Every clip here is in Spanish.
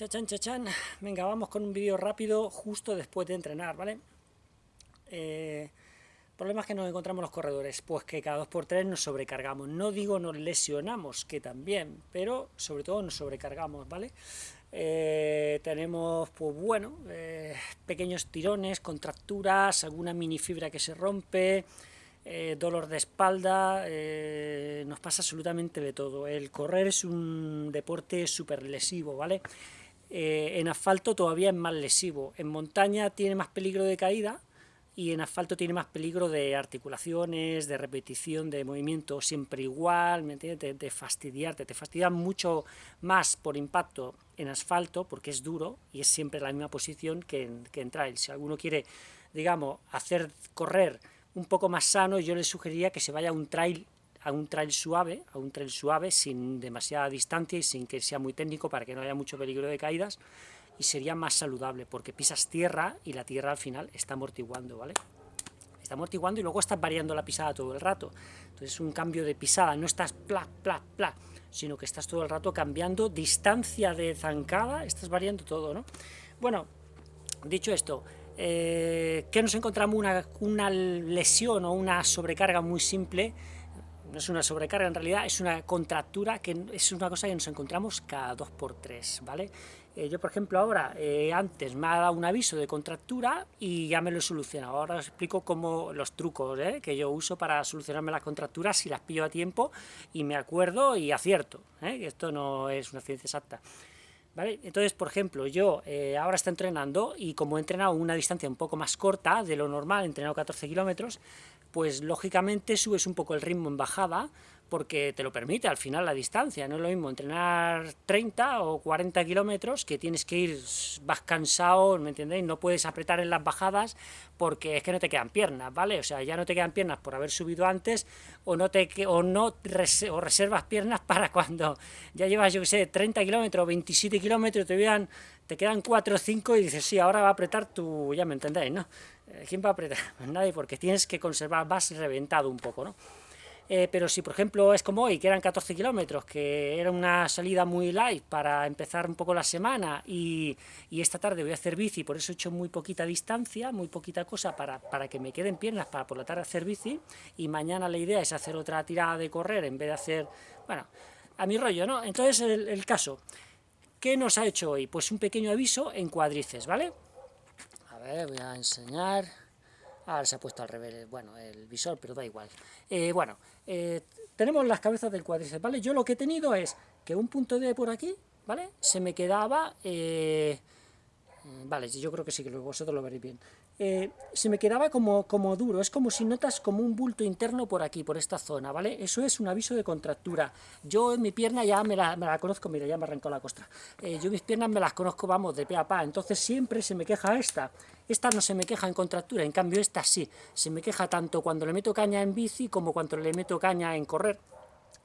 Chachan, chachan. Venga, vamos con un vídeo rápido justo después de entrenar, ¿vale? Eh, problemas que nos encontramos los corredores, pues que cada 2x3 nos sobrecargamos. No digo nos lesionamos, que también, pero sobre todo nos sobrecargamos, ¿vale? Eh, tenemos, pues bueno, eh, pequeños tirones, contracturas, alguna mini fibra que se rompe, eh, dolor de espalda, nos pasa absolutamente de todo. El correr es un deporte súper lesivo, ¿vale? Eh, en asfalto todavía es más lesivo, en montaña tiene más peligro de caída y en asfalto tiene más peligro de articulaciones, de repetición, de movimiento siempre igual, ¿me entiendes? De, fastidiarte, te fastidia mucho más por impacto en asfalto porque es duro y es siempre la misma posición que en, que en trail. Si alguno quiere, digamos, hacer correr un poco más sano, yo le sugeriría que se vaya a un trail a un trail suave, a un trail suave, sin demasiada distancia y sin que sea muy técnico para que no haya mucho peligro de caídas, y sería más saludable, porque pisas tierra y la tierra al final está amortiguando, ¿vale? Está amortiguando y luego estás variando la pisada todo el rato. Entonces es un cambio de pisada, no estás pla, pla, pla, sino que estás todo el rato cambiando distancia de zancada, estás variando todo, ¿no? Bueno, dicho esto, eh, ¿qué nos encontramos? Una, una lesión o una sobrecarga muy simple, no es una sobrecarga en realidad, es una contractura que es una cosa que nos encontramos cada 2x3, ¿vale? Eh, yo, por ejemplo, ahora, eh, antes me ha dado un aviso de contractura y ya me lo he solucionado. Ahora os explico cómo los trucos ¿eh? que yo uso para solucionarme las contracturas, si las pillo a tiempo y me acuerdo y acierto, esto no es una ciencia exacta. ¿Vale? Entonces, por ejemplo, yo ahora estoy entrenando y como he entrenado una distancia un poco más corta de lo normal, he entrenado 14 kilómetros, pues lógicamente subes un poco el ritmo en bajada, porque te lo permite al final la distancia, no es lo mismo entrenar 30 o 40 kilómetros, que tienes que ir, vas cansado, ¿me entendéis? No puedes apretar en las bajadas, porque es que no te quedan piernas, ¿vale? O sea, ya no te quedan piernas por haber subido antes, o no te o no o reservas piernas para cuando ya llevas, yo que sé, 30 kilómetros, 27 kilómetros, te, vean, te quedan 4 o 5 y dices, sí, ahora va a apretar tu, ya me entendéis, ¿no? Eh, ¿Quién va a apretar? Pues nadie, porque tienes que conservar, vas reventado un poco, ¿no? Eh, pero si por ejemplo es como hoy, que eran 14 kilómetros, que era una salida muy light para empezar un poco la semana, y, esta tarde voy a hacer bici, por eso he hecho muy poquita distancia, muy poquita cosa para, para que me queden piernas para por la tarde hacer bici, y mañana la idea es hacer otra tirada de correr en vez de hacer, bueno, a mi rollo, ¿no? Entonces el, el caso, ¿qué nos ha hecho hoy? Pues un pequeño aviso en cuadrices, ¿vale? A ver, voy a enseñar... Ahora se ha puesto al revés, bueno, el visor, pero da igual. Eh, bueno, eh, tenemos las cabezas del cuádriceps, ¿vale? Yo lo que he tenido es que un punto de por aquí, ¿vale? Se me quedaba... Eh, vale, yo creo que sí, que vosotros lo veréis bien. Eh, se me quedaba como, como duro, es como si notas como un bulto interno por aquí, por esta zona, ¿vale? Eso es un aviso de contractura. Yo en mi pierna ya me la, conozco, mira, ya me arrancó la costra. Eh, yo mis piernas me las conozco, vamos, de pe a pa, entonces siempre se me queja esta. Esta no se me queja en contractura, en cambio esta sí. Se me queja tanto cuando le meto caña en bici como cuando le meto caña en correr.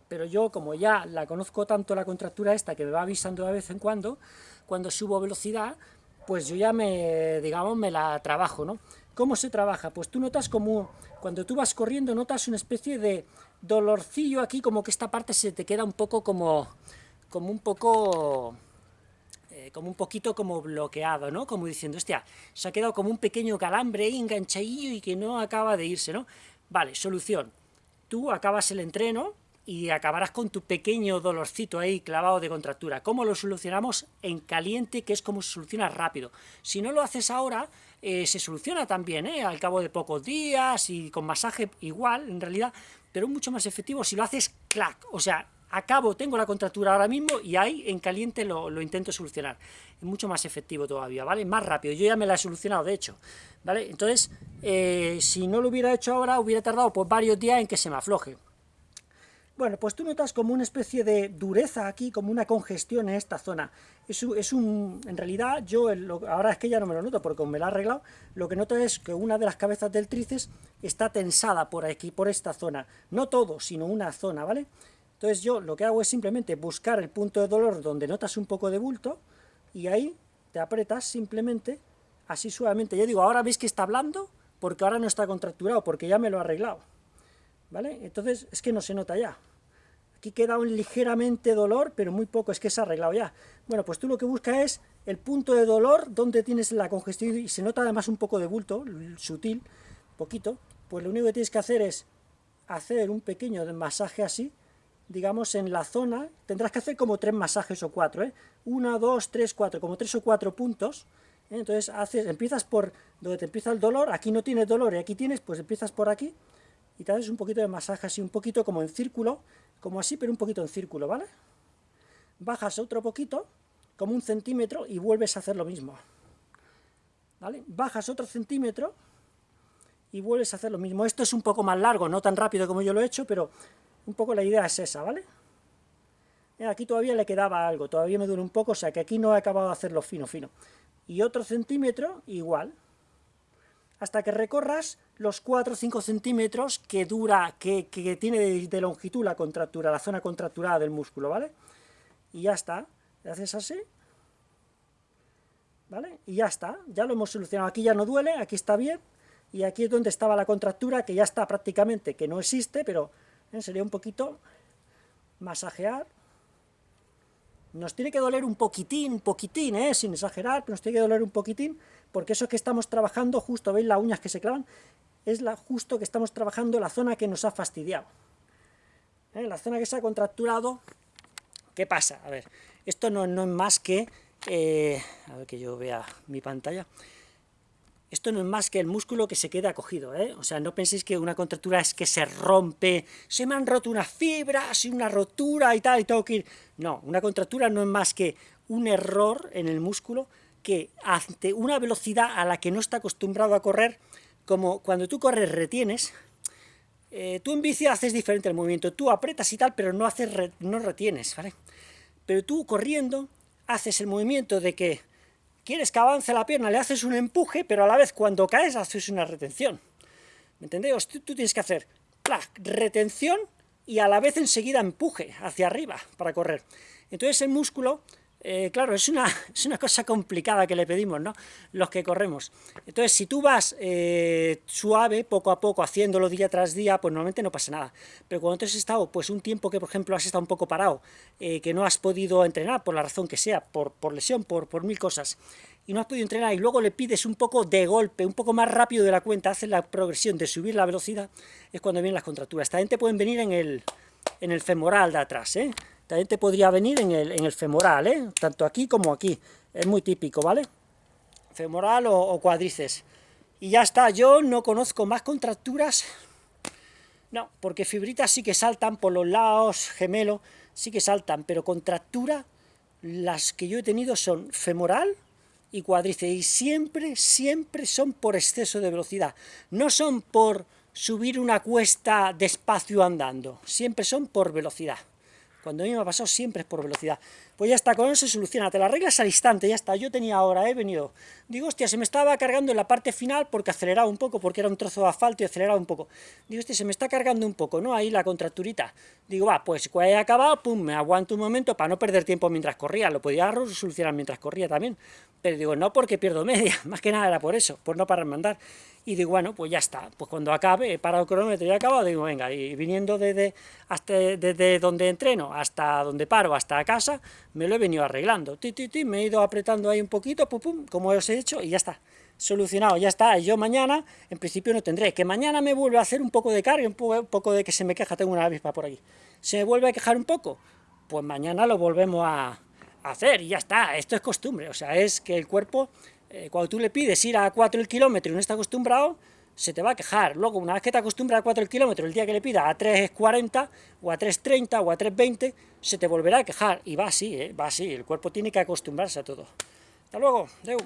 Pero yo, como ya la conozco tanto la contractura esta, que me va avisando de vez en cuando, cuando subo velocidad, pues yo ya me, digamos, me la trabajo, ¿no? ¿Cómo se trabaja? Pues tú notas como, cuando tú vas corriendo, notas una especie de dolorcillo aquí, como que esta parte se te queda un poco como, como un poco, eh, como un poquito como bloqueado, ¿no? Como diciendo, hostia, se ha quedado como un pequeño calambre ahí enganchadillo y que no acaba de irse, ¿no? Vale, solución. Tú acabas el entreno, y acabarás con tu pequeño dolorcito ahí clavado de contractura. ¿Cómo lo solucionamos? En caliente, que es como se soluciona rápido. Si no lo haces ahora, eh, se soluciona también, ¿eh? al cabo de pocos días y con masaje igual, en realidad, pero mucho más efectivo si lo haces clac, o sea, acabo, tengo la contractura ahora mismo y ahí en caliente lo, intento solucionar. Es mucho más efectivo todavía, ¿vale? Más rápido, yo ya me la he solucionado, de hecho, ¿vale? Entonces, eh, si no lo hubiera hecho ahora, hubiera tardado pues varios días en que se me afloje. Bueno, pues tú notas como una especie de dureza aquí, como una congestión en esta zona. Es, es un, en realidad, yo ahora es que ya no me lo noto porque me lo ha arreglado, lo que noto es que una de las cabezas del tríceps está tensada por aquí, por esta zona. No todo, sino una zona, ¿vale? Entonces yo lo que hago es simplemente buscar el punto de dolor donde notas un poco de bulto, y ahí te apretas simplemente, así suavemente. Yo digo, ahora veis que está blando, porque ahora no está contracturado, porque ya me lo ha arreglado. ¿Vale? Entonces es que no se nota ya. Aquí queda un ligeramente dolor, pero muy poco, es que se ha arreglado ya. Bueno, pues tú lo que buscas es el punto de dolor donde tienes la congestión y se nota además un poco de bulto, sutil, poquito. Pues lo único que tienes que hacer es hacer un pequeño masaje así, digamos en la zona, tendrás que hacer como tres masajes o cuatro, ¿eh? Una, dos, tres, cuatro, como tres o cuatro puntos, ¿eh? entonces haces, empiezas por donde te empieza el dolor, aquí no tienes dolor y aquí tienes, pues empiezas por aquí, y te haces un poquito de masaje así, un poquito como en círculo, como así, pero un poquito en círculo, ¿vale? Bajas otro poquito, como un centímetro, y vuelves a hacer lo mismo, ¿vale? Bajas otro centímetro, y vuelves a hacer lo mismo. Esto es un poco más largo, no tan rápido como yo lo he hecho, pero un poco la idea es esa, ¿vale? Aquí todavía le quedaba algo, todavía me duele un poco, o sea que aquí no he acabado de hacerlo fino, fino. Y otro centímetro, igual, hasta que recorras los 4 o 5 centímetros que dura, que, tiene de, longitud la contractura, la zona contracturada del músculo, ¿vale? Y ya está, le haces así, ¿vale? Y ya está, ya lo hemos solucionado, aquí ya no duele, aquí está bien, y aquí es donde estaba la contractura, que ya está prácticamente, que no existe, pero ¿eh? sería un poquito masajear, nos tiene que doler un poquitín, un poquitín, ¿eh? sin exagerar, pero nos tiene que doler un poquitín, porque eso que estamos trabajando, justo, ¿veis las uñas que se clavan? Es justo que estamos trabajando la zona que nos ha fastidiado. ¿Eh? La zona que se ha contracturado, ¿qué pasa? A ver, esto no, no es más que... Eh, a ver que yo vea mi pantalla esto no es más que el músculo que se queda acogido, ¿eh? O sea, no penséis que una contractura es que se rompe, se me han roto unas fibras y una rotura y tal, y tengo que ir... No, una contractura no es más que un error en el músculo que ante una velocidad a la que no está acostumbrado a correr, como cuando tú corres retienes, eh, tú en bici haces diferente el movimiento, tú apretas y tal, pero no, haces no retienes, ¿vale? Pero tú corriendo haces el movimiento de que quieres que avance la pierna, le haces un empuje, pero a la vez cuando caes haces una retención. ¿Me entendéis? Tú, tienes que hacer retención y a la vez enseguida empuje hacia arriba para correr. Entonces el músculo eh, claro, es una, es una cosa complicada que le pedimos, ¿no?, los que corremos. Entonces, si tú vas eh, suave, poco a poco, haciéndolo día tras día, pues normalmente no pasa nada. Pero cuando tú has estado, pues un tiempo que, por ejemplo, has estado un poco parado, eh, que no has podido entrenar, por la razón que sea, por, por lesión, por, por mil cosas, y no has podido entrenar, y luego le pides un poco de golpe, un poco más rápido de la cuenta, haces la progresión de subir la velocidad, es cuando vienen las contracturas. También te pueden venir en el, en el femoral de atrás, ¿eh? También te podría venir en el, en el femoral, ¿eh? tanto aquí como aquí. Es muy típico, ¿vale? Femoral o, cuádriceps. Y ya está, yo no conozco más contracturas. No, porque fibritas sí que saltan por los lados, gemelo, sí que saltan, pero contractura, las que yo he tenido son femoral y cuádriceps, y siempre, siempre son por exceso de velocidad. No son por subir una cuesta despacio andando, siempre son por velocidad. Cuando a mí me ha pasado siempre es por velocidad. Pues ya está, con eso se soluciona, te la arreglas al instante, ya está. Yo tenía ahora, he venido, digo, hostia, se me estaba cargando en la parte final porque aceleraba un poco, porque era un trozo de asfalto y aceleraba un poco. Digo, hostia, se me está cargando un poco, ¿no? Ahí la contracturita. Digo, va, pues cuando haya acabado, pum, me aguanto un momento para no perder tiempo mientras corría. Lo podía solucionar mientras corría también. Pero digo, no porque pierdo media, más que nada era por eso, por no parar andar y digo, bueno, pues ya está, pues cuando acabe, he parado el cronómetro y he acabado, digo, venga, y viniendo desde, desde donde entreno hasta donde paro, hasta casa, me lo he venido arreglando, ti, ti, ti, me he ido apretando ahí un poquito, pum, pum, como os he hecho, y ya está, solucionado, ya está, yo mañana, en principio no tendré, que mañana me vuelve a hacer un poco de carga, un poco, un poco de que se me queja, tengo una avispa por aquí, se me vuelve a quejar un poco, pues mañana lo volvemos a hacer, y ya está, esto es costumbre, o sea, es que el cuerpo eh, cuando tú le pides ir a 4 el kilómetro y no está acostumbrado, se te va a quejar. Luego, una vez que te acostumbras a 4 el el día que le pida a 3.40, o a 3.30, o a 3.20, se te volverá a quejar. Y va así, ¿eh? va así, el cuerpo tiene que acostumbrarse a todo. Hasta luego, Deu.